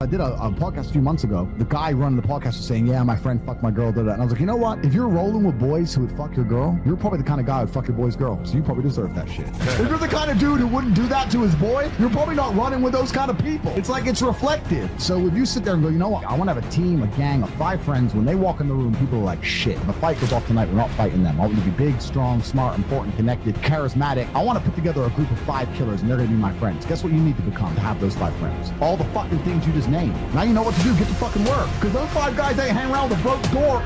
I did a, a, podcast a few months ago. The guy running the podcast was saying, "Yeah, my friend fucked my girl." Did that, and I was like, "You know what? If you're rolling with boys who would fuck your girl, you're probably the kind of guy who'd fuck your boy's girl. So you probably deserve that shit. if you're the kind of dude who wouldn't do that to his boy, you're probably not running with those kind of people. It's like it's reflective. So if you sit there and go, you know what? I want to have a team, a gang of five friends. When they walk in the room, people are like, "Shit, if a fight goes off tonight, we're not fighting them. I want you to be big, strong, smart, important, connected, charismatic. I want to put together a group of five killers, and they're going to be my friends. Guess what you need to become to have those five friends? All the fucking things you just named. Now you know what to do. Get to fucking work. Because those five guys ain't hanging around with a broke door